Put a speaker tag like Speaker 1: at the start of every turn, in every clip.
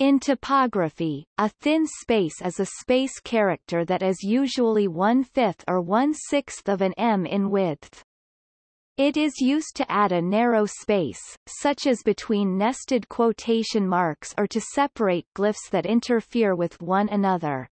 Speaker 1: In typography, a thin space is a space character that is usually one-fifth or one-sixth of an em in width. It is used to add a narrow space, such as between nested quotation marks or to separate glyphs that interfere with one another.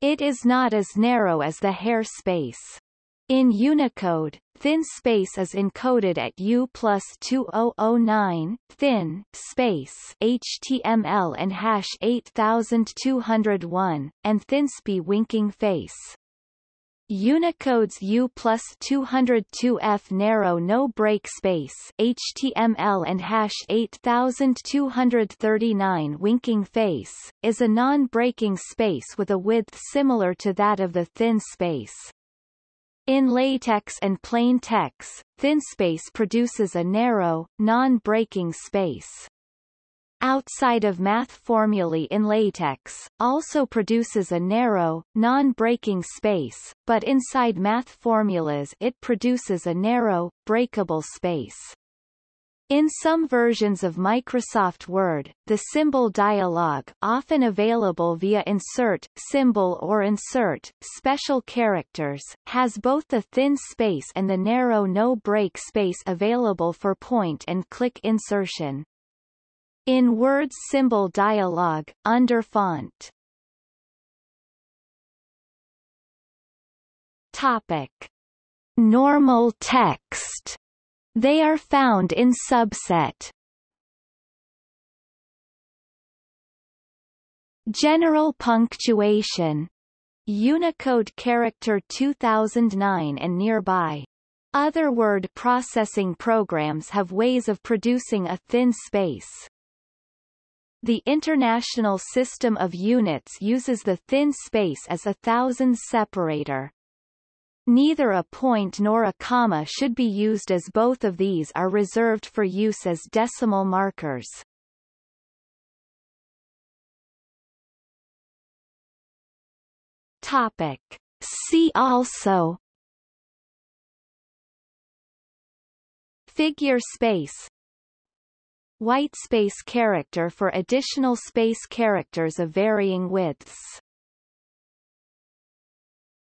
Speaker 1: It is not as narrow as the hair space. In Unicode, thin space is encoded at U plus 2009, thin, space HTML and hash 8201, and thinsp winking face. Unicode's U plus 202F narrow no break space HTML and hash 8239 winking face, is a non-breaking space with a width similar to that of the thin space. In LaTeX and plain text, thin space produces a narrow, non-breaking space. Outside of math formulae in LaTeX, also produces a narrow, non-breaking space, but inside math formulas it produces a narrow, breakable space. In some versions of Microsoft Word, the symbol dialog often available via insert, symbol or insert, special characters, has both the thin space and the narrow no-break space available for point-and-click insertion. In Word's symbol dialog, under font. Topic. Normal text they are found in subset. General punctuation. Unicode character 2009 and nearby. Other word processing programs have ways of producing a thin space. The International System of Units uses the thin space as a thousand separator. Neither a point nor a comma should be used as both of these are reserved for use as decimal markers. Topic. See also Figure space White space character for additional space characters of varying widths